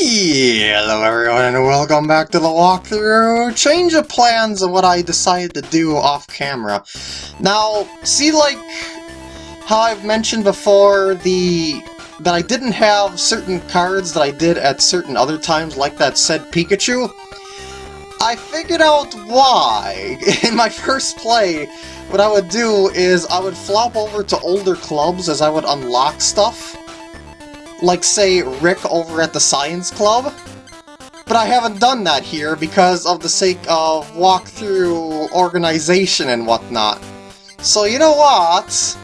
Hello everyone and welcome back to the walkthrough. Change of plans of what I decided to do off camera. Now, see like how I've mentioned before the that I didn't have certain cards that I did at certain other times like that said Pikachu? I figured out why. In my first play, what I would do is I would flop over to older clubs as I would unlock stuff like, say, Rick over at the Science Club. But I haven't done that here because of the sake of walkthrough organization and whatnot. So you know what?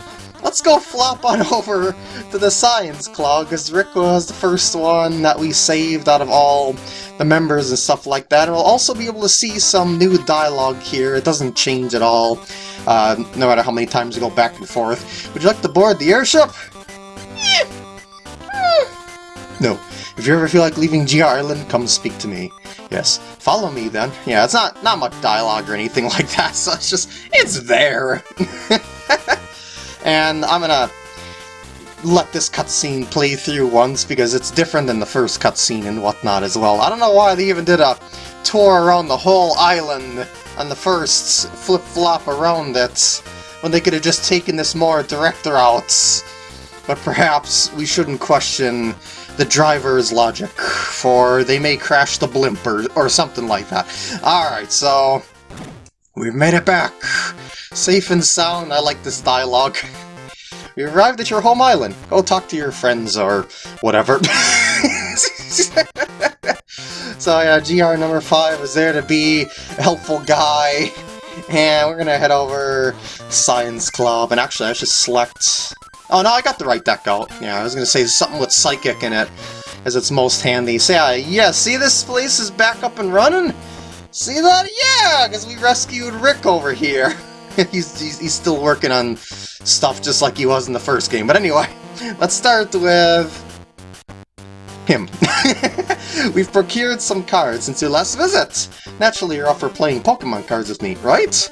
Let's go flop on over to the Science Club, because Rick was the first one that we saved out of all the members and stuff like that. And we'll also be able to see some new dialogue here. It doesn't change at all, uh, no matter how many times we go back and forth. Would you like to board the airship? No. If you ever feel like leaving GR Island, come speak to me. Yes. Follow me, then. Yeah, it's not, not much dialogue or anything like that, so it's just... It's there! and I'm gonna let this cutscene play through once, because it's different than the first cutscene and whatnot as well. I don't know why they even did a tour around the whole island on the first flip-flop around it, when they could have just taken this more direct routes. But perhaps we shouldn't question the driver's logic, for they may crash the blimp or, or something like that. Alright, so we've made it back. Safe and sound, I like this dialogue. We arrived at your home island. Go talk to your friends or whatever. so yeah, GR number 5 is there to be a helpful guy. And we're gonna head over Science Club, and actually I should select Oh, no, I got the right deck out. Yeah, I was to say something with Psychic in it, as it's most handy. So yeah, yeah, see this place is back up and running? See that? Yeah, because we rescued Rick over here. he's, he's, he's still working on stuff just like he was in the first game. But anyway, let's start with him. We've procured some cards since your last visit. Naturally, you're off for playing Pokemon cards with me, right?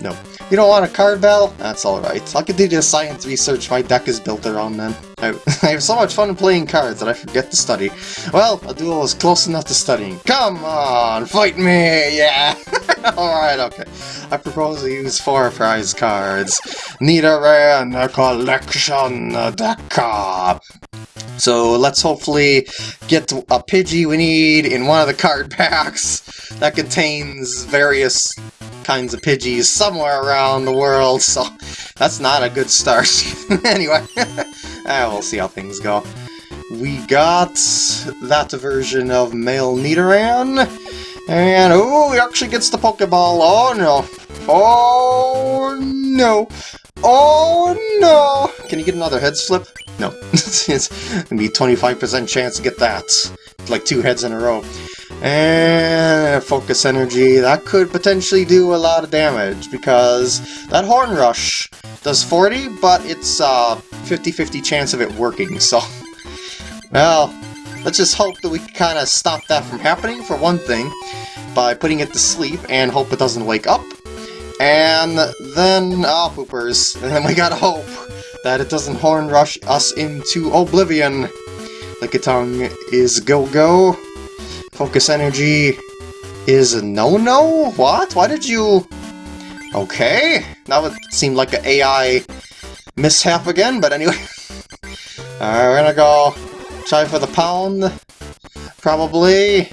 No. You don't want a card battle? That's alright. I'll continue the science research my deck is built around then. I, I, have so much fun playing cards that I forget to study. Well, a duel is close enough to studying. Come on, fight me, yeah! alright, okay. I propose to use four prize cards. Nidoran collection deck. So let's hopefully get a Pidgey we need in one of the card packs that contains various kinds of Pidgeys somewhere around the world, so that's not a good start. anyway, ah, we'll see how things go. We got that version of male Nidoran, and oh, he actually gets the Pokeball. Oh no. Oh no. Oh no! Can you get another heads flip? No. it's gonna be 25% chance to get that. Like two heads in a row. And focus energy, that could potentially do a lot of damage, because that Horn Rush does 40, but it's a 50-50 chance of it working, so... Well, let's just hope that we can kind of stop that from happening, for one thing, by putting it to sleep, and hope it doesn't wake up. And then, ah, oh, poopers, and then we gotta hope that it doesn't Horn Rush us into oblivion. Lickitung is go-go, Focus energy is a no-no? What? Why did you... Okay, that would seem like an AI mishap again, but anyway. Alright, we're gonna go try for the pound, probably.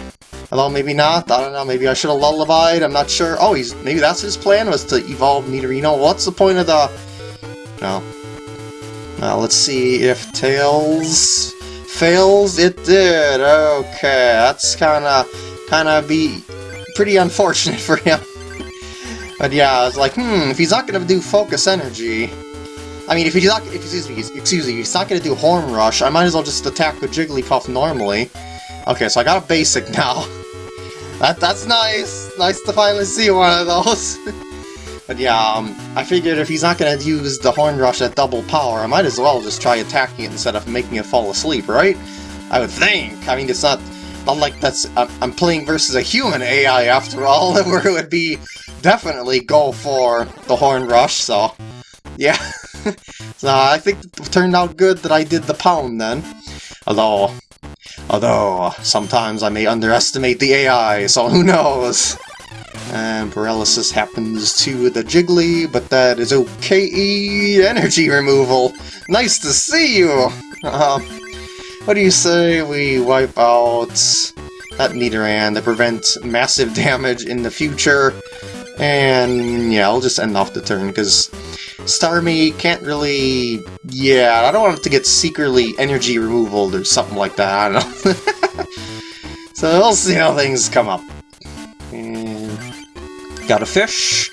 Although maybe not, I don't know, maybe I should have lullabied, I'm not sure. Oh, he's maybe that's his plan, was to evolve Nidorino. What's the point of the... No. Now, let's see if Tails fails? It did. Okay, that's kind of kind of be pretty unfortunate for him. but yeah, I was like, hmm, if he's not to do focus energy, I mean, if he's not, if, excuse me, excuse me, he's not to do Horn Rush, I might as well just attack with Jigglypuff normally. Okay, so I got a basic now. that That's nice! Nice to finally see one of those. But yeah, um, I figured if he's not going to use the Horn Rush at double power, I might as well just try attacking it instead of making it fall asleep, right? I would think. I mean, it's not, not like that's... I'm playing versus a human AI after all, where it would be definitely go for the Horn Rush, so... Yeah. so I think it turned out good that I did the pound then. Although, Although, sometimes I may underestimate the AI, so who knows? And paralysis happens to the Jiggly, but that is okay. Energy removal. Nice to see you! Uh, what do you say we wipe out that Nidoran to prevent massive damage in the future? And yeah, I'll just end off the turn, because Starmie can't really... Yeah, I don't want it to get secretly energy removal or something like that, I don't know. so we'll see how things come up. And got a fish.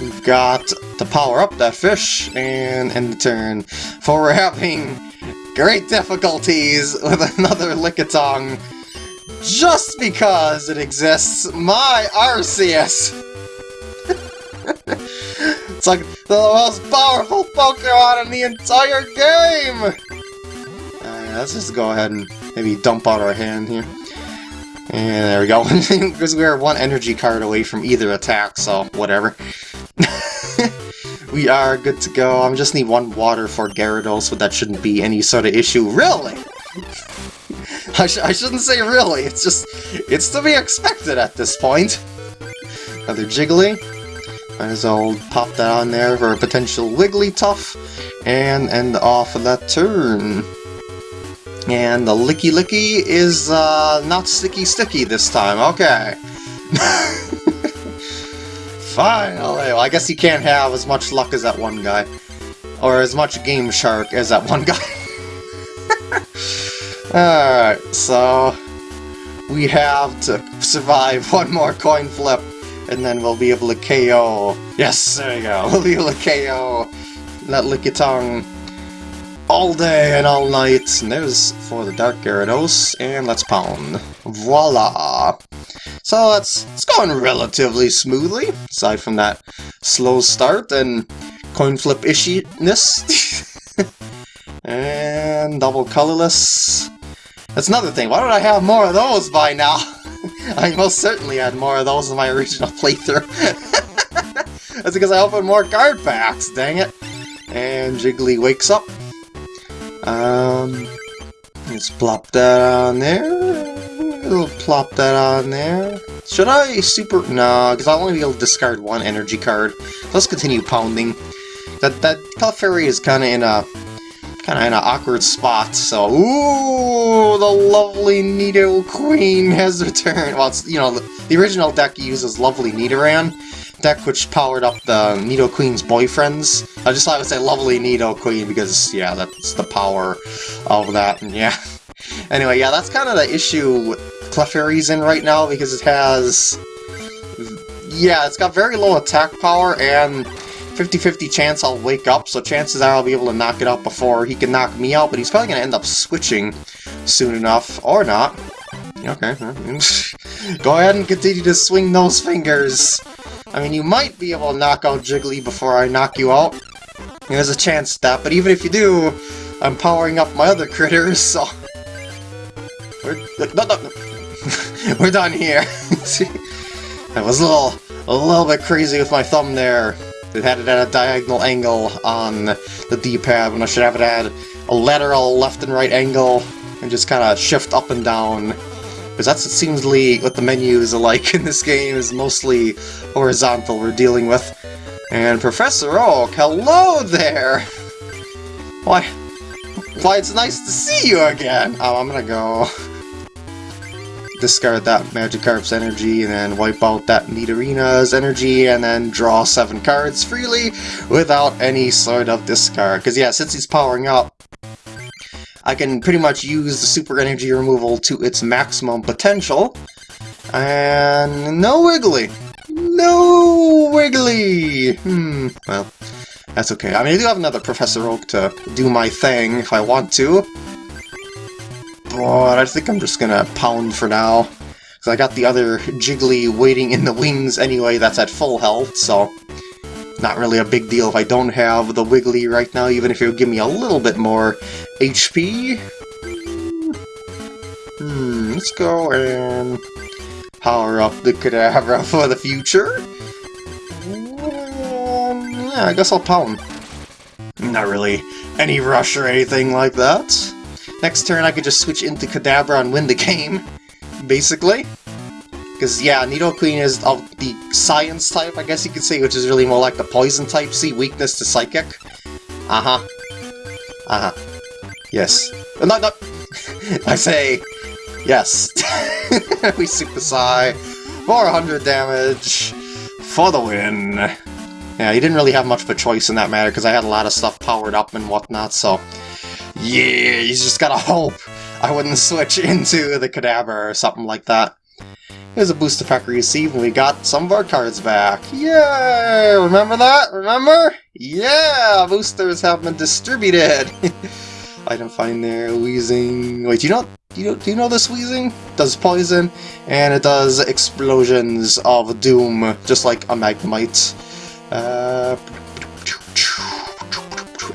We've got to power up that fish and end the turn. For we're having great difficulties with another Lickitung just because it exists. My Arceus! it's like the most powerful Pokemon in the entire game! Let's just go ahead and maybe dump out our hand here. And there we go, because we're one energy card away from either attack, so whatever. we are good to go. I just need one water for Gyarados, so that shouldn't be any sort of issue. Really? I, sh I shouldn't say really, it's just, it's to be expected at this point. Another Jiggly. Might as well pop that on there for a potential Wigglytuff, and end off of that turn. And the licky licky is uh, not sticky sticky this time, okay. Fine, well, I guess you can't have as much luck as that one guy. Or as much Game Shark as that one guy. Alright, so... We have to survive one more coin flip, and then we'll be able to KO... Yes, there you go, we'll be able to KO that Lickitung all day and all night. And there's for the Dark Gyarados, and let's pound. Voila! So that's it's going relatively smoothly, aside from that slow start and coin flip ishiness. and double colorless. That's another thing, why don't I have more of those by now? I most certainly had more of those in my original playthrough. That's because I opened more card packs, dang it. And Jiggly wakes up, um, let's plop that on there. We'll plop that on there. Should I super... No, because I'll only be able to discard one energy card. Let's continue pounding. That that Clefairy is kind of in a kind of in an awkward spot. So, ooh, the lovely Nidoqueen has returned. Well, it's you know the, the original deck uses lovely Nidoran, deck which powered up the Nidoqueen's boyfriends. I just thought I would say lovely Nidoqueen because, yeah, that's the power of that, and yeah. Anyway, yeah, that's kind of the issue Clefairy's in right now because it has... Yeah, it's got very low attack power and 50-50 chance I'll wake up, so chances are I'll be able to knock it out before he can knock me out, but he's probably going to end up switching soon enough, or not. Okay, go ahead and continue to swing those fingers. I mean, you might be able to knock out Jiggly before I knock you out. There's a chance that, but even if you do, I'm powering up my other critters, so... We're, no, no, We're done here. I was a little, a little bit crazy with my thumb there. It had it at a diagonal angle on the D-pad when I should have it at a lateral left and right angle and just kind of shift up and down because that's what seemsly what the menus are like in this game, is mostly horizontal we're dealing with. And Professor Oak, hello there! Why, why it's nice to see you again! Oh, I'm gonna go discard that Magikarp's energy and then wipe out that Nidorina's energy and then draw seven cards freely without any sort of discard. Because yeah, since he's powering up, I can pretty much use the super energy removal to its maximum potential. And no Wiggly! No Wiggly! Hmm, well, that's okay. I mean, I do have another Professor Oak to do my thing if I want to. But I think I'm just gonna pound for now. Because I got the other Jiggly waiting in the wings anyway that's at full health, so not really a big deal if I don't have the Wiggly right now, even if it would give me a little bit more HP. Hmm, let's go and power up the Kadabra for the future. Um, yeah, I guess I'll pound. Not really any rush or anything like that. next turn I could just switch into Kadabra and win the game, basically. Because, yeah, Nidoqueen is of the Science type, I guess you could say, which is really more like the Poison type. See, weakness to Psychic. Uh-huh. Uh-huh. Yes. Uh, no, no! I say, yes. we Super Psy. 400 damage for the win. Yeah, he didn't really have much of a choice in that matter, because I had a lot of stuff powered up and whatnot, so... Yeah, you just gotta hope I wouldn't switch into the Kadabra or something like that. Here's a booster pack received, and we got some of our cards back. Yay! Remember that? Remember? Yeah! Boosters have been distributed! Item find there, Weezing... Wait, do you know, do you, know, do you know this Weezing? Does poison, and it does explosions of doom, just like a Magnemite. Uh,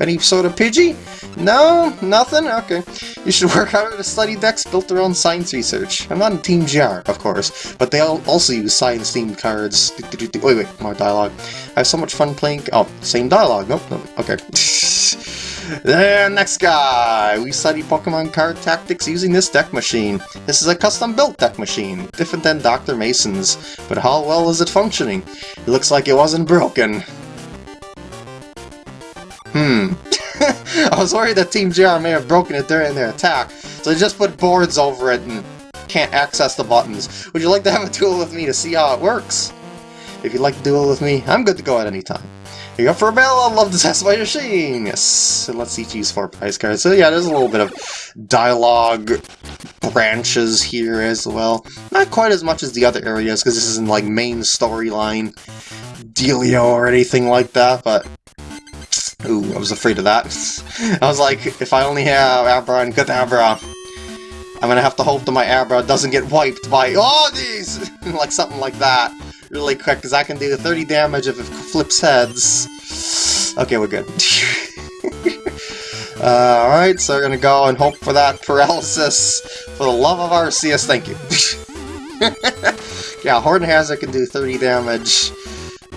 any sort of Pidgey? No? Nothing? Okay. You should work harder to study decks built around science research. I'm not in Team GR, of course, but they all also use science-themed cards. Wait, wait, more dialogue. I have so much fun playing... Oh, same dialogue. Nope, nope. Okay. Then next guy! We study Pokemon card tactics using this deck machine. This is a custom-built deck machine, different than Dr. Mason's, but how well is it functioning? It looks like it wasn't broken. Hmm. I was worried that Team GR may have broken it during their attack, so they just put boards over it and can't access the buttons. Would you like to have a duel with me to see how it works? If you'd like to duel with me, I'm good to go at any time. You go for a battle, I'd love to test my machine! Yes, so let's each use four prize cards. So yeah, there's a little bit of dialogue branches here as well. Not quite as much as the other areas, because this isn't like main storyline dealio or anything like that, but Ooh, I was afraid of that. I was like, if I only have Abra and Kadabra, I'm gonna have to hope that my Abra doesn't get wiped by all these! like something like that. Really quick, because I can do 30 damage if it flips heads. Okay, we're good. uh, Alright, so we're gonna go and hope for that paralysis. For the love of Arceus, thank you. yeah, Horn Hazard can do 30 damage.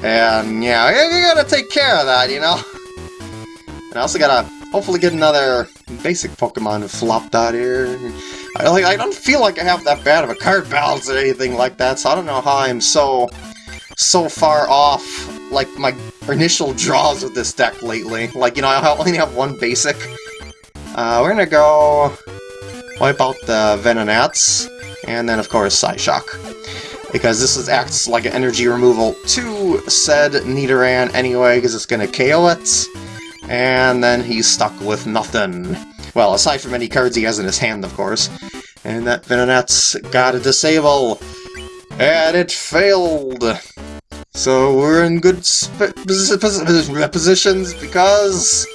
And yeah, you gotta take care of that, you know? And I also gotta hopefully get another basic Pokemon flopped out here. I, like, I don't feel like I have that bad of a card balance or anything like that, so I don't know how I'm so so far off like my initial draws with this deck lately. Like, you know, I only have one basic. Uh, we're gonna go wipe out the Venonats, and then of course Psyshock. Because this is, acts like an energy removal to said Nidoran anyway, because it's gonna KO it. And then he's stuck with nothing. Well, aside from any cards he has in his hand, of course. And that Venonat's got a disable. And it failed! So we're in good positions because...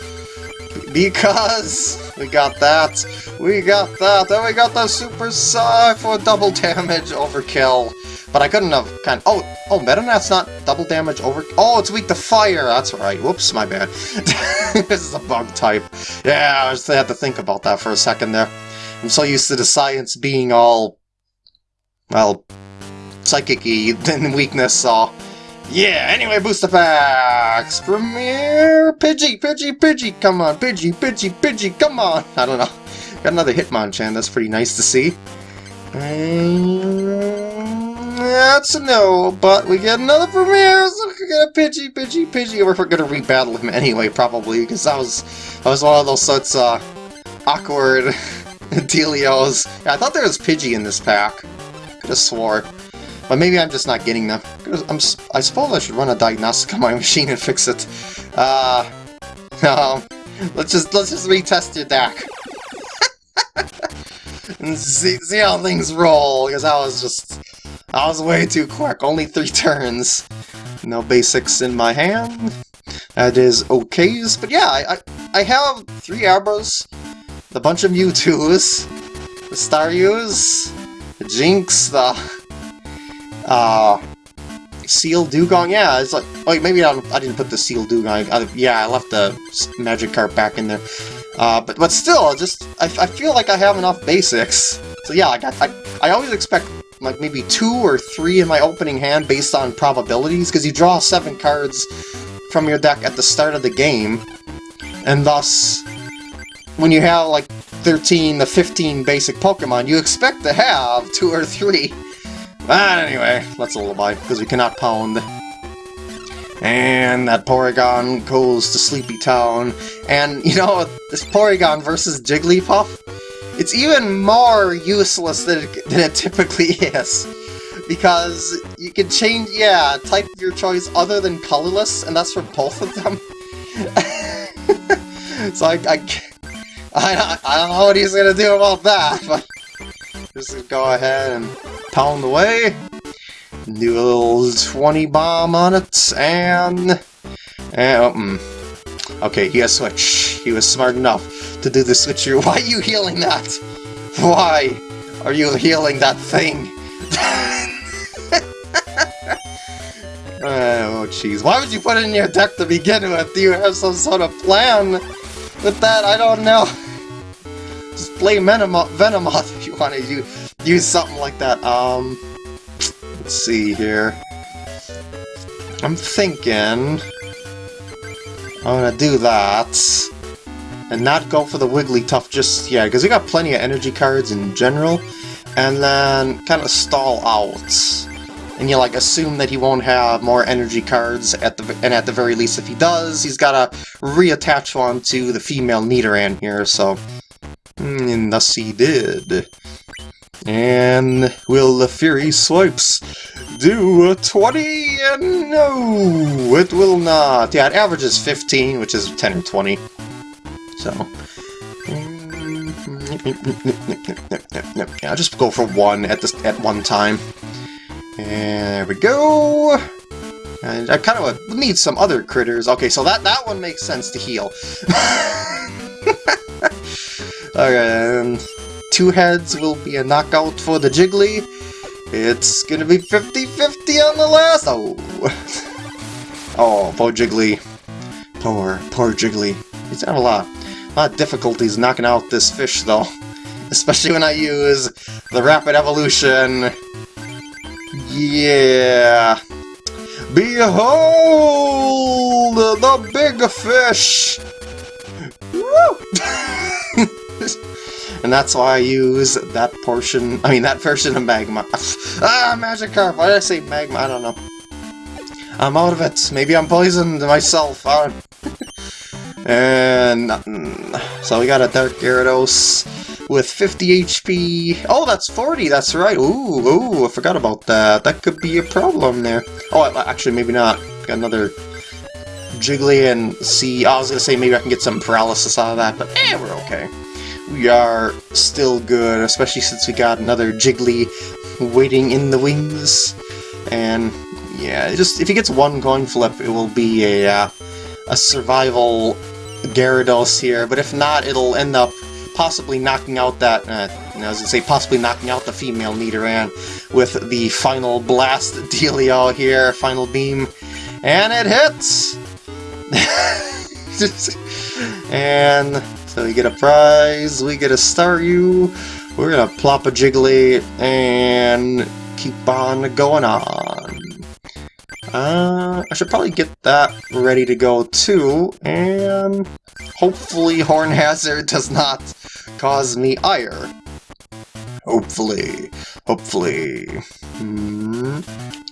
Because we got that, we got that, and we got the Super Psy for double damage overkill. But I couldn't have kind of, oh, oh, Venonat's not double damage over, oh, it's weak to fire, that's right, whoops, my bad. this is a bug type. Yeah, I just had to think about that for a second there. I'm so used to the science being all, well, psychic-y and weakness, so... Yeah, anyway, booster packs! Premier Pidgey, Pidgey, Pidgey, come on, Pidgey, Pidgey, Pidgey, come on! I don't know. Got another Hitmonchan, that's pretty nice to see. Uh, that's a no, but we get another Premier, so we get a Pidgey, Pidgey, Pidgey. We're gonna rebattle him anyway, probably, because that was, that was one of those sorts of awkward dealios. Yeah, I thought there was Pidgey in this pack. Could have swore. But maybe I'm just not getting them. I'm, I suppose I should run a diagnostic on my machine and fix it. Uh, no. Let's just let's just retest your deck. And see, see how things roll, because I was just... I was way too quick, only three turns. No basics in my hand. That is okays, but yeah, I, I, I have three Abras, a bunch of Mewtwo's, the Staryus, the Jynx, the uh, Seel Dewgong, yeah, it's like, oh, maybe I, I didn't put the Seel Dewgong, I, yeah, I left the Magic Magikarp back in there. Uh, but, but still, just, I, I feel like I have enough basics. So yeah, I, got, I, I always expect like maybe two or three in my opening hand based on probabilities, because you draw seven cards from your deck at the start of the game, and thus when you have like 13 to 15 basic Pokemon, you expect to have two or three. But anyway, let's lullaby, because we cannot pound. And that Porygon goes to Sleepy Town. And, you know, this Porygon versus Jigglypuff, it's even more useless than it, than it typically is. Because you can change, yeah, type of your choice other than colorless, and that's for both of them. so I, I, I, I don't know what he's gonna do about that, but just go ahead and pound away. A little 20 bomb on it, and... and oh, mm. Okay, he has switch. He was smart enough to do the switcher. Why are you healing that? Why are you healing that thing? oh, jeez. Why would you put it in your deck to begin with? Do you have some sort of plan with that? I don't know. Just play Venomoth, Venomoth if you want to use, use something like that. Um, let's see here. I'm thinking... I'm gonna do that. And not go for the Wigglytuff just yeah, because we got plenty of energy cards in general. And then kind of stall out and you like assume that he won't have more energy cards at the and at the very least if he does he's gotta reattach one to the female Nidoran here so hmm, and thus he did and will the Fury Swipes do a 20? And no, it will not. Yeah, it averages 15, which is 10 or 20. So, I'll just go for one at this at one time. And there we go. And I kind of need some other critters. Okay, so that, that one makes sense to heal. okay, and two heads will be a knockout for the Jiggly. It's gonna be 50-50 on the last... Oh. oh, poor Jiggly. Poor, poor Jiggly. He's had a lot, a lot of difficulties knocking out this fish, though. Especially when I use the Rapid Evolution yeah! Behold the big fish! and that's why I use that portion, I mean that version of Magma. ah, Magikarp! Why did I say Magma? I don't know. I'm out of it. Maybe I'm poisoned myself. and nothing. so we got a Dark Gyarados with 50 HP. Oh, that's 40, that's right. Ooh, ooh, I forgot about that. That could be a problem there. Oh, actually, maybe not. Got another Jiggly and see. I was gonna say maybe I can get some paralysis out of that, but eh, we're okay. We are still good, especially since we got another Jiggly waiting in the wings. And yeah, just if he gets one coin flip, it will be a uh, a survival Gyarados here. But if not, it'll end up possibly knocking out that, uh, I was gonna say possibly knocking out the female Nidoran with the final blast dealio here, final beam, and it hits! and so we get a prize, we get a Staryu, we're gonna plop a Jiggly, and keep on going on. Uh, I should probably get that ready to go too, and hopefully Horn Hazard does not cause me ire. Hopefully. Hopefully. Hmm.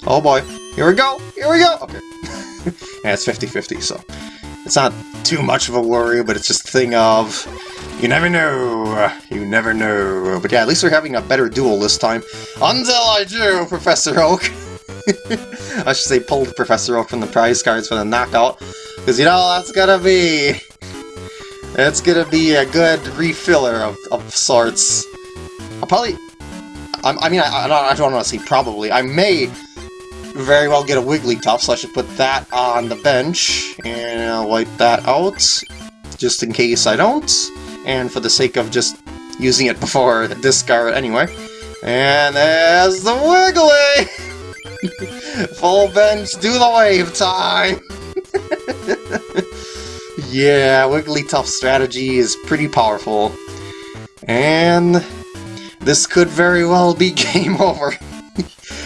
Oh boy. Here we go! Here we go! Okay. yeah, it's 50-50, so... It's not too much of a worry, but it's just a thing of... You never know. You never know. But yeah, at least we're having a better duel this time. Until I do, Professor Oak! I should say pulled Professor Oak from the prize cards for the knockout. Because, you know, that's gonna be... It's gonna be a good refiller of, of sorts. I'll probably... I, I mean, I, I don't, I don't want to say probably. I may very well get a Wigglytuff, so I should put that on the bench. And I'll wipe that out, just in case I don't. And for the sake of just using it before discard anyway. And there's the Wiggly! Full bench, do the wave time! Yeah, Wigglytuff strategy is pretty powerful. And this could very well be game over.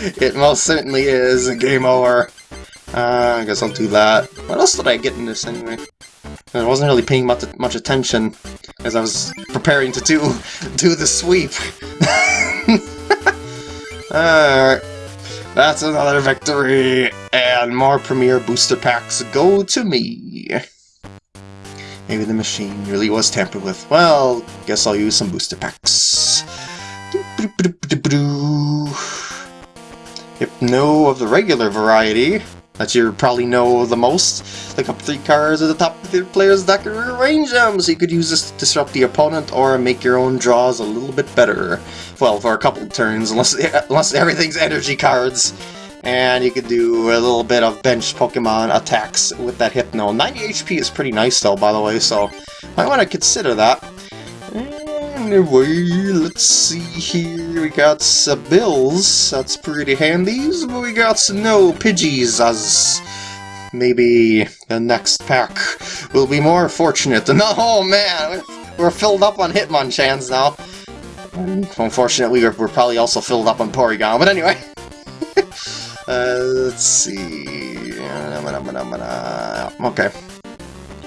It most certainly is a game over. Uh, I guess I'll do that. What else did I get in this anyway? I wasn't really paying much, much attention. as I was preparing to do, do the sweep. Alright. That's another victory, and more Premier Booster Packs go to me. Maybe the machine really was tampered with. Well, guess I'll use some booster packs. Yep, no of the regular variety that you probably know the most. Look up three cards at the top of the player's deck and rearrange them so you could use this to disrupt the opponent or make your own draws a little bit better well, for a couple turns, unless, unless everything's energy cards. And you could do a little bit of bench Pokemon attacks with that Hypno. 90 HP is pretty nice though, by the way, so I want to consider that. Anyway, let's see here. We got some bills. That's pretty handy. But We got no Pidgeys as maybe the next pack will be more fortunate. No, oh man, we're filled up on Hitmonchans now. Unfortunately, we're, we're probably also filled up on Porygon, but anyway. uh, let's see... Okay.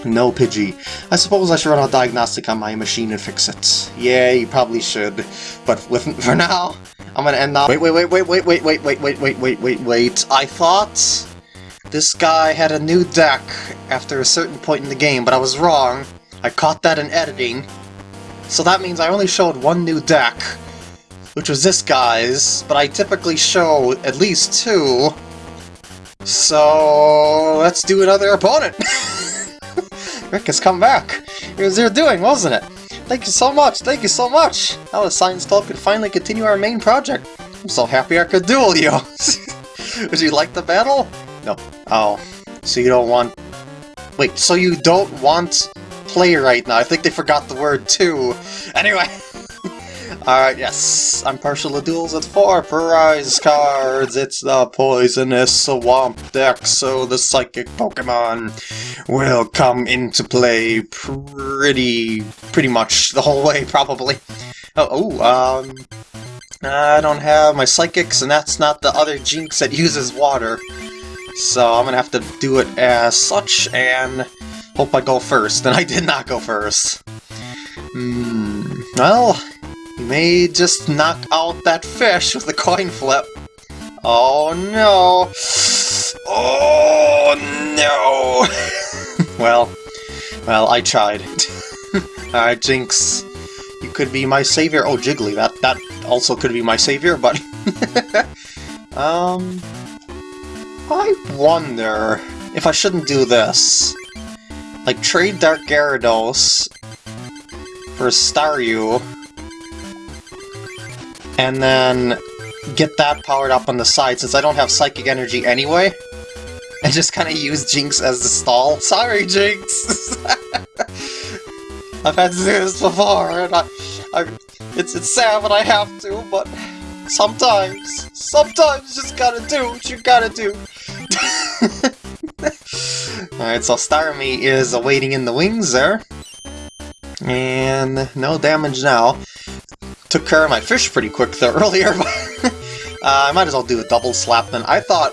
No Pidgey. I suppose I should run a diagnostic on my machine and fix it. Yeah, you probably should. But with for now, I'm gonna end up- Wait, wait, wait, wait, wait, wait, wait, wait, wait, wait, wait, wait, wait. I thought this guy had a new deck after a certain point in the game, but I was wrong. I caught that in editing. So that means I only showed one new deck, which was this guy's, but I typically show at least two. So let's do another opponent. Rick has come back. It was your doing, wasn't it? Thank you so much, thank you so much! Now the Science Club can finally continue our main project. I'm so happy I could duel you! Would you like the battle? No. Oh. So you don't want... Wait, so you don't want play right now. I think they forgot the word too. Anyway. Alright, yes. I'm partial to duels with four prize cards. It's the Poisonous Swamp deck, so the Psychic Pokemon will come into play pretty... pretty much the whole way, probably. Oh, oh um... I don't have my Psychics, and that's not the other Jynx that uses water. So I'm gonna have to do it as such, and Hope I go first, and I did not go first. Hmm, well, may just knock out that fish with a coin flip. Oh no! Oh no! well, well, I tried. Alright, Jynx, you could be my savior. Oh, Jiggly, that, that also could be my savior, but... um... I wonder if I shouldn't do this. Like, trade Dark Gyarados for Staryu, and then get that powered up on the side, since I don't have Psychic Energy anyway. And just kind of use Jynx as the stall. Sorry, Jynx! I've had to do this before, and I, I, it's, it's sad when I have to, but sometimes, sometimes you just gotta do what you gotta do. Alright, so Starmie is awaiting in the wings there. And no damage now. Took care of my fish pretty quick there earlier, uh, I might as well do a double slap then. I thought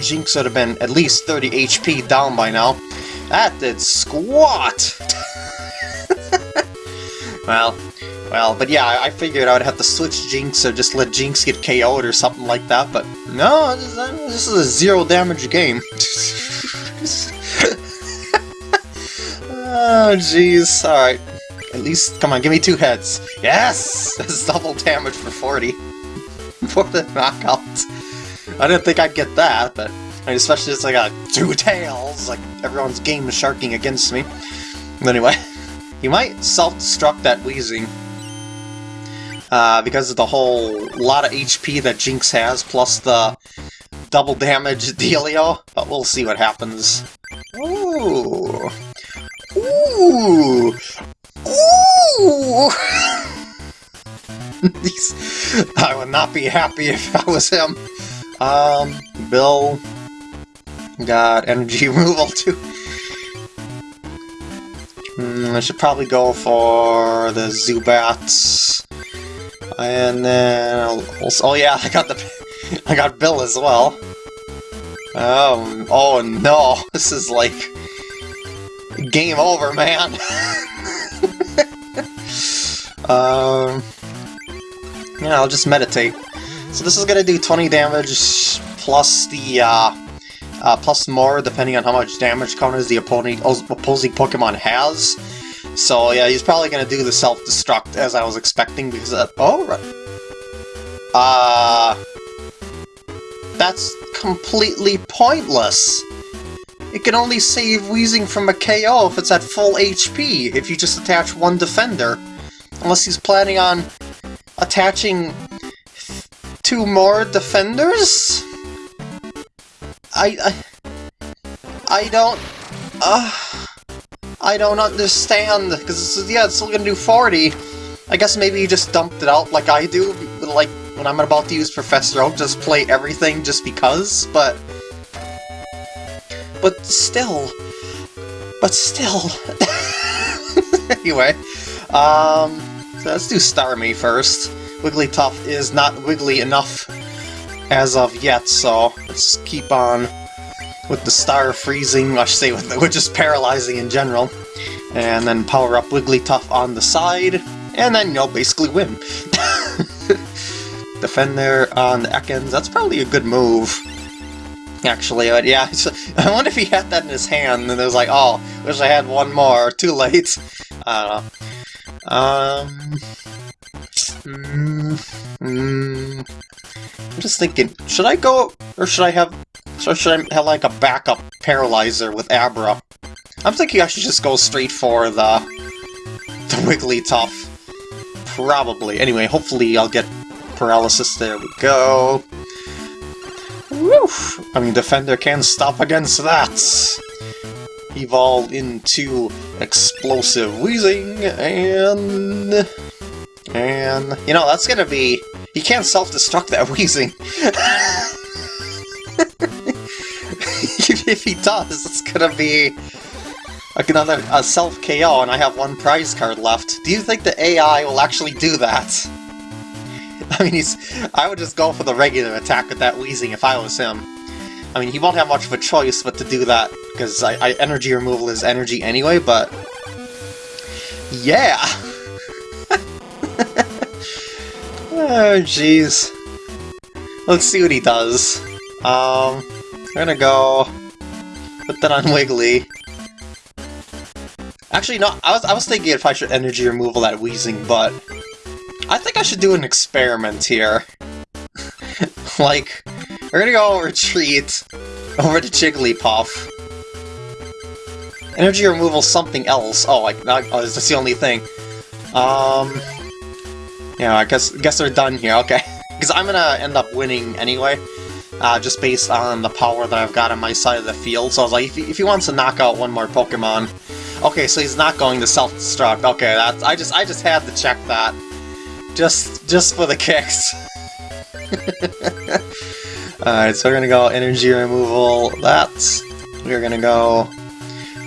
Jynx would have been at least 30 HP down by now. That did squat! well, well, but yeah, I figured I would have to switch Jynx or just let Jynx get KO'd or something like that, but no, this, this is a zero damage game. Oh, jeez. Alright. At least, come on, give me two heads. Yes! That's double damage for 40. for the knockout. I didn't think I'd get that, but especially as I got two tails, like everyone's game sharking against me. But anyway, you might self-destruct that Weezing. Uh, because of the whole lot of HP that Jynx has, plus the double damage dealio, but we'll see what happens. Ooh! Ooh! Ooh! I would not be happy if I was him. Um, Bill got energy removal too. Mm, I should probably go for the Zubats. And then I'll, oh yeah, I got the I got Bill as well. Um, oh no, this is like Game over, man. Um, yeah, I'll just meditate. So this is gonna do 20 damage plus the uh, uh, plus more depending on how much damage counters the opposing opposing Pokemon has. So yeah, he's probably gonna do the self-destruct as I was expecting because uh, oh right. Uh that's completely pointless. It can only save Weezing from a KO if it's at full HP, if you just attach one defender. Unless he's planning on attaching two more defenders? I... I, I don't... Uh, I don't understand, because yeah, it's still gonna do 40. I guess maybe you just dumped it out like I do, like when I'm about to use Professor Oak, just play everything just because, but... But still... But still... anyway, um... So let's do Starmie first. Wigglytuff is not wiggly enough as of yet, so let's keep on with the star freezing, I should say, with, with just paralyzing in general. And then power up Wigglytuff on the side, and then, you know, basically win. Defend there on the Ekans, that's probably a good move. Actually, but yeah, I wonder if he had that in his hand, and it was like, oh, wish I had one more, too late. I don't know. Um... Mm, mm, I'm just thinking, should I go, or should I have, or should I have like a backup paralyzer with Abra? I'm thinking I should just go straight for the, the Wigglytuff. Probably. Anyway, hopefully I'll get paralysis. There we go. I mean, Defender can't stop against that. Evolve into Explosive Weezing, and... And, you know, that's gonna be... You can't self-destruct that Weezing! if he does, it's gonna be another a self KO, and I have one prize card left. Do you think the AI will actually do that? I mean, he's. I would just go for the regular attack with that Weezing if I was him. I mean, he won't have much of a choice but to do that, because I, I energy removal is energy anyway, but... Yeah! oh, jeez. Let's see what he does. Um, we're gonna go... Put that on Wiggly. Actually, no, I was, I was thinking if I should energy removal that Weezing, but... I think I should do an experiment here. like, we're gonna go retreat over to Jigglypuff. Energy removal something else. Oh, like, oh, is this the only thing? Um... Yeah, I guess, guess they're done here, okay. Because I'm gonna end up winning anyway uh, just based on the power that I've got on my side of the field. So I was like, if he, if he wants to knock out one more Pokemon... Okay, so he's not going to self-destruct. Okay, that's I just I just had to check that. Just just for the kicks. Alright, so we're gonna go energy removal that. We're gonna go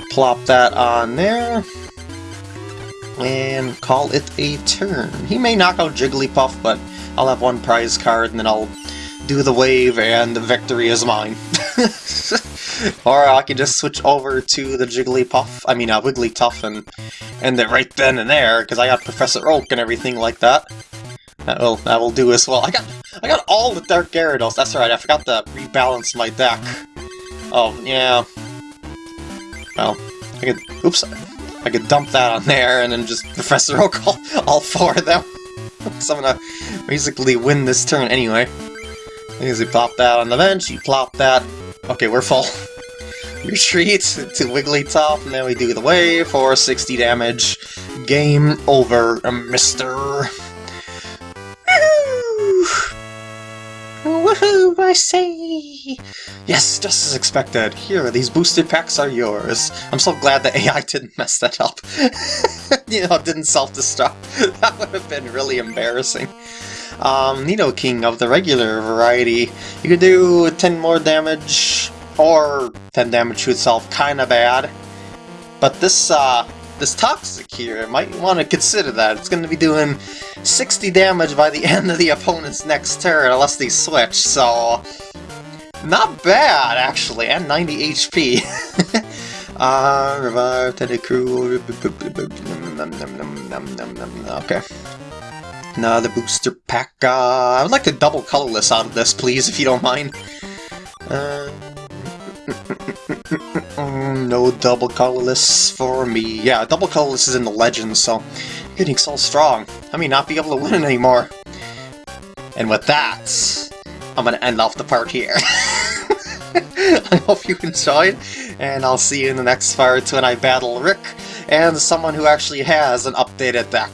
plop that on there. And call it a turn. He may knock out Jigglypuff, but I'll have one prize card and then I'll do the wave and the victory is mine. or I can just switch over to the Jigglypuff, I mean uh, Wigglytuff and end it right then and there, because I got Professor Oak and everything like that. That will, that will do as well. I got I got all the Dark Gyarados, that's right, I forgot to rebalance my deck. Oh, yeah. Well, I could, oops, I could dump that on there and then just Professor Oak all, all four of them. so I'm gonna basically win this turn anyway. Easy plop that on the bench, you plop that. Okay, we're full. Retreat to Wigglytuff, and then we do the wave for 60 damage. Game over, mister. Woohoo! I say! Yes, just as expected. Here, these boosted packs are yours. I'm so glad the AI didn't mess that up. you know, didn't self-destruct. that would have been really embarrassing um, Nidoking of the regular variety. You could do 10 more damage, or 10 damage to itself, kinda bad. But this, uh, this Toxic here, might want to consider that. It's going to be doing 60 damage by the end of the opponent's next turn, unless they switch, so... Not bad, actually, and 90 HP. Uh, revive the crew. Okay. Another booster pack. Uh, I would like to double colorless out of this, please, if you don't mind. Uh, no double colorless for me. Yeah, double colorless is in the legends, so getting so strong. I may not be able to win it anymore. And with that, I'm gonna end off the part here. I hope you enjoyed, and I'll see you in the next part when I battle Rick and someone who actually has an updated deck.